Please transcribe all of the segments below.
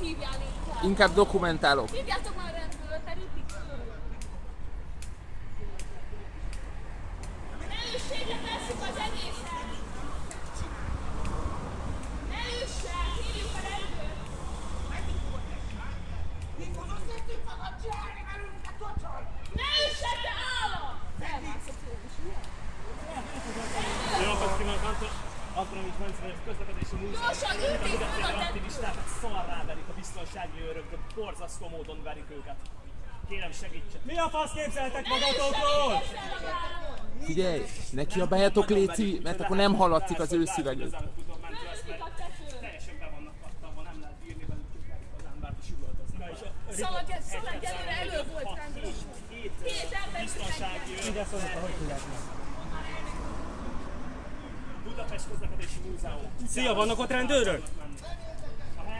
hívjál inkább! Inkább dokumentálok. Hívjátok már rendőrt, mert ütik föl! Üssétek, tesszük az egészet! Üssen, hívjuk a rendőrt! Ne üssen, te állam! Felmászott ő is, ugye? Jó napot kívánok, Közlekedési múzeum. Gyorsan, ütik föl a Mindenféle tetőt! aktivistákat szarrá verik a biztonsági őrök, de borzasztó módon verik őket. Kérem segítsen. Mi a fasz képzeltek magatokról? Figyelj, ne kiabáljatok Léci, mert akkor nem hallatszik az ő tetőn! Teljesen be vannak kattanva, nem lehet bírni velük az embert is üvöltözni. Szalag előre elő volt rendőr. Két Két ember biztonsági őr. Ide szólok, hogy tudják meg. Budapest közlekedési múzeum. Szia, vannak ott rendőrök?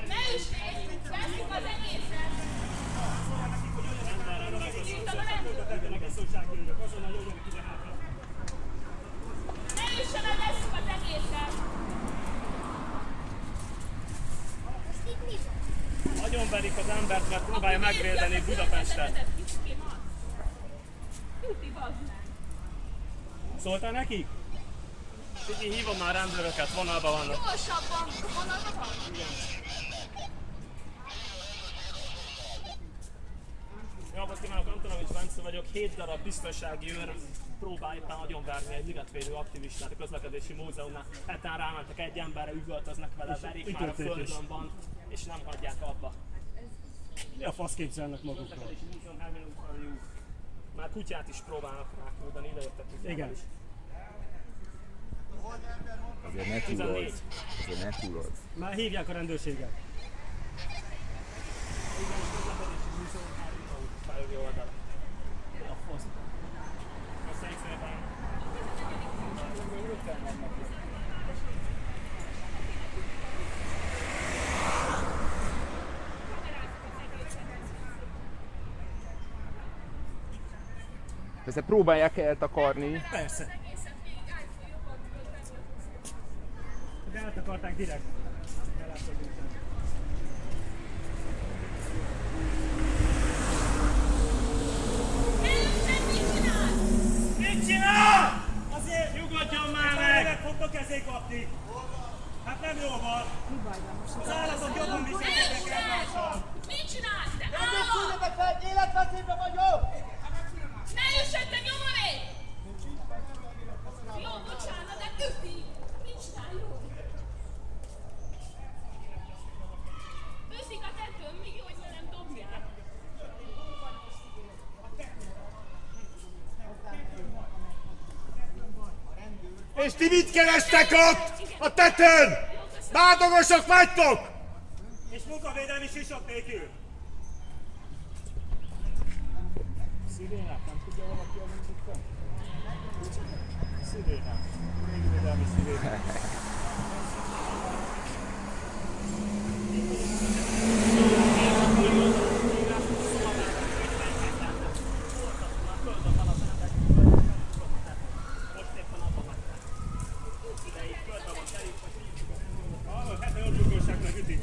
Ne üssék! Tesszük az egészet! Ne üssen, el, az egészet! Nagyon verik az embert, mert próbálja megvédeni Budapestet. Szóltál nekik? Figyelj, hívom már rendőröket, vonalban vannak. Gyorsabban! Vonalban van? Jó napot kívánok, Antonovics Bence vagyok. Hét darab biztonsági őr próbál éppen agyonverni egy ligetvédő aktivistát a közlekedési múzeumnál. Hetán rámentek egy emberre, üvöltöznek vele, verik már a földön van, és nem hagyják abba. Mi a fasz képzelnek magukról? Már kutyát is próbálnak ráküldeni, ide jöttek kutyával Igen. is. Azért ne túlozz. Azért ne túlozz. Már hívják a rendőrséget. Persze próbálják eltakarni. Persze. Gott, danke dir. És ti mit kerestek ott? A tetőn! Bádogosok vagytok! És munkavédelmi sisok nélkül. Szirénák, nem tudja valaki a munkát? Szirénák. Végvédelmi szirénák. Hallod, hát a jobbugóság meg ütik.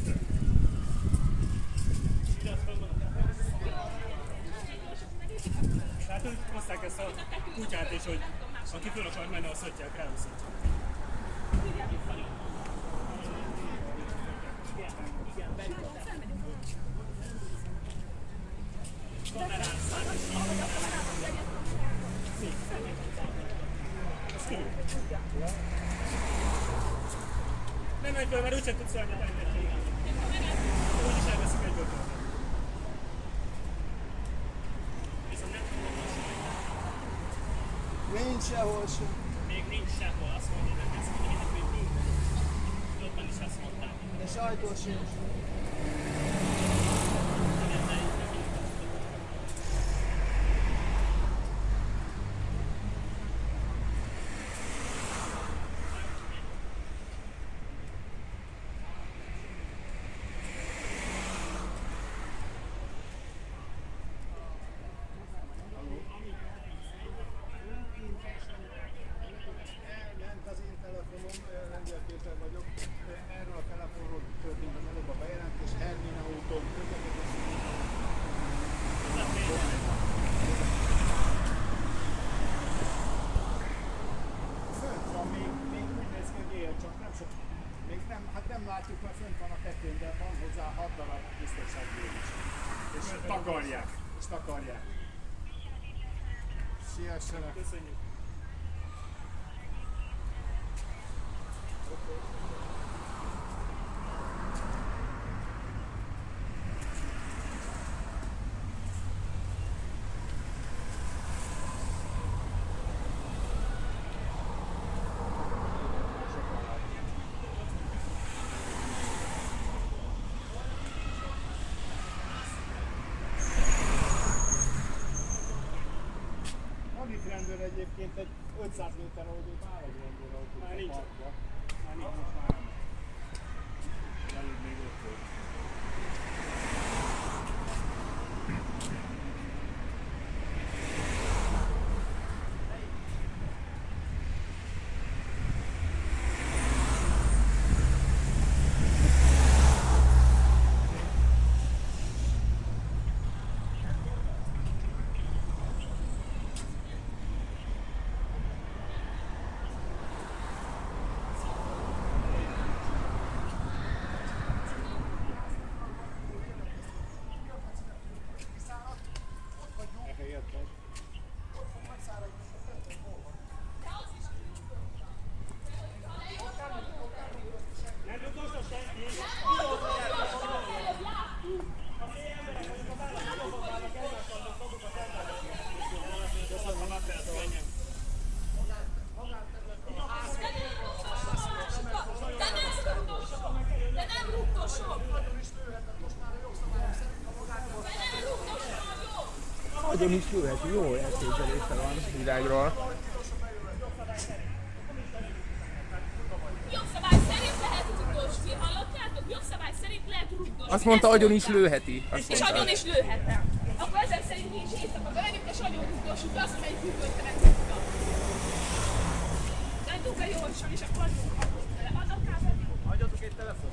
Hát ők hozták ezt a kutyát is, hogy aki föl akar menni, azt hagyják el. Nem egyből, mert úgyse tudsz elmenni. Úgyis elveszik egyből. Viszont nem Nincs sehol sem. Még nincs sehol, azt mondja, hogy ezt mondja, hogy minden. Jobban is azt mondták. De sajtó sincs. Hát nem látjuk, mert fönt van a tetőn, de van hozzá hat darab biztonsági őr is. És takarják. És takarják. Siessenek. Köszönjük. Van itt rendőr egyébként egy 500 méter egy rendőr autó. Már nincs. Már nincs, most már nem. Előbb még ott volt. Elhelyeztek. Nem rugdosod senki? De nem rugdosok! De nem rugdosok! De nem rugdosok vagyok! Nagyon is jöhet, jó elképzelése van világról. Jogszabály szerint lehet rugdosni, hallottátok? Jogszabály szerint lehet rugdosni. Azt mondta, agyon is lőheti. Azt És agyon is lőhetem. Akkor ezek szerint is éjszaka bemegyünk, és agyon rugdossuk azt, amelyik hűvőtelen tudta. Menjünk be gyorsan, és akkor adjunk kapott vele. Adok rá pedig. Adjatok egy telefon.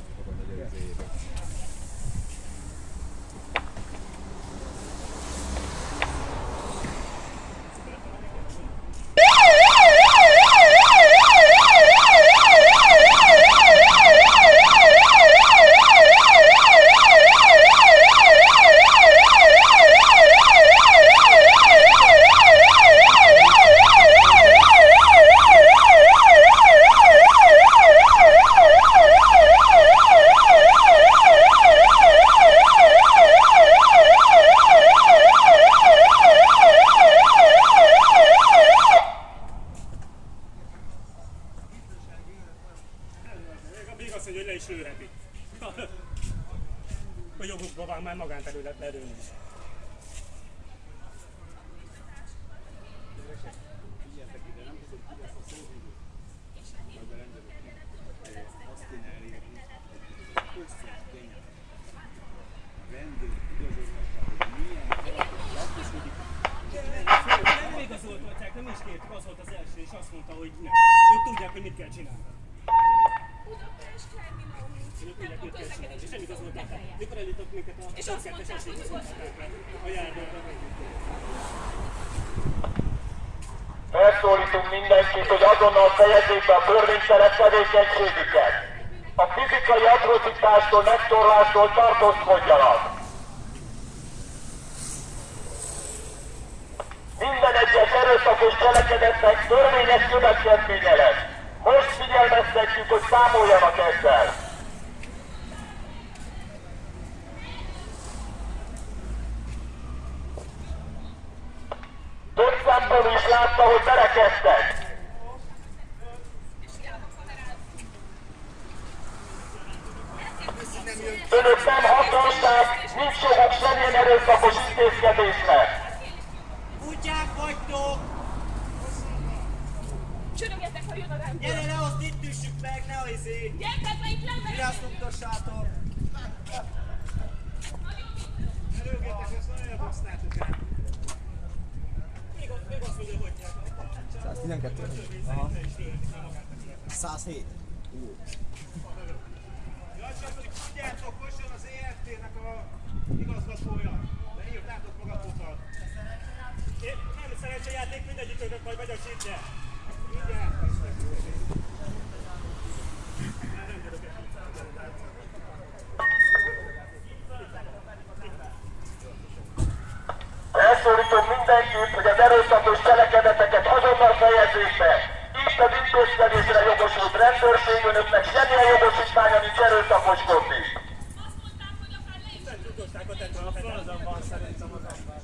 Azt mondja, hogy le is lőheti. A jogukban van már magánterület lelőni is. Nem igazoltatják, nem is kértük, az volt az első, és azt mondta, hogy nem. Ők tudják, hogy mit kell csinálni. Budapest terminál Ők tudják, mit kell csinálni. És nem közlekedés. igazoltatták. Mikor eljutott a És azt mondták, a járványra Felszólítunk mindenkit, hogy azonnal fejezzék be a törvénytelen tevékenységüket. A fizikai atrocitástól, megtorlástól tartózkodjanak. Minden egyes erőszakos cselekedetnek törvényes következménye lesz. Most figyelmeztetjük, hogy számoljanak ezzel. Több szemben is látta, hogy berekeztek. Önök nem hatóság, nincs joguk semmilyen erőszakos intézkedésnek. Kutyák vagytok! Csörögetek, ha jön a rendőr. Gyere le, azt itt üssük meg, ne a izé! Gyertek be, itt lemegyek. utassátok! Előgétek, ezt nagyon hoztátok el. Még, azt mondja, hogy 112. 107. Ja, csak hogy tudjátok, most jön az EFT-nek a igazgatója. De írtátok magatokat. Nem szerencsejáték, mindegyikőtök majd megy a csípje. Mindjárt. Már rendőröket hívtam. mindenkit, hogy az erőszakos cselekedeteket azonnal fejezzék be. Itt az intézkedésre jogosult rendőrség, önöknek semmilyen jogosítványa nincs erőszakoskodni. Azt mondták, hogy akár le is Tudosságot tett A fronton van szerintem az ember.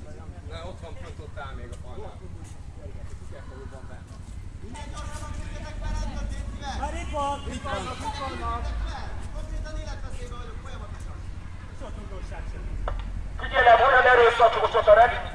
Na, ott van, fönt ott áll még a falnál. Már itt van! Itt van! Itt vannak! Sok tudosság sem. Figyelem, olyan erőszakosok a rend...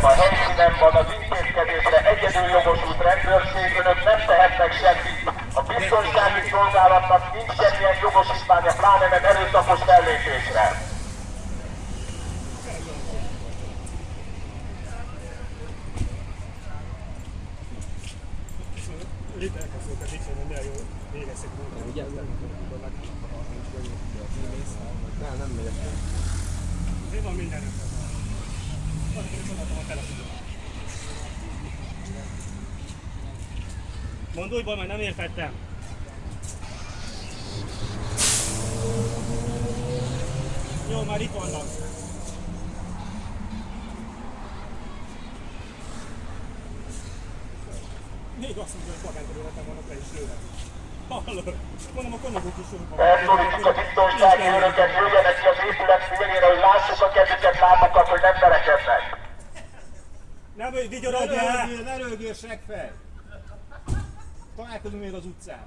Figyelem, a helyszínen van az intézkedésre egyedül jogosult rendőrség, önök nem tehetnek semmit. A biztonsági szolgálatnak nincs semmilyen jogosítványa, pláne nem erőszakos fellépésre. Nem, nem megyek. Mi van minden Azért is odaadtam a telefonomat. Újból, mert nem értettem. Jó, már itt vannak. Még azt mondja, hogy magánterületen vannak le is lőve. Hallod? Mondom, a konyagok is jók vannak. Felszólítjuk a biztonsági őröket, jöjjenek ki az épület szélére, hogy lássuk a kezüket, lábakat, hogy nem verekednek. Nem, hogy vigyorodjál! röhögjél, ne röhögjél, seggfej! Találkozunk még az utcán.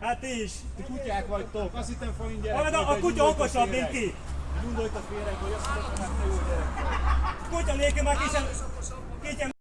Hát ti is! Ti kutyák vagytok, azt hittem falin gyerek a de kutya okosabb, mint ti! Gyújtott a féreg, hogy azt hittem, hogy te jó gyerek. Kutya nélkül már. Kicsen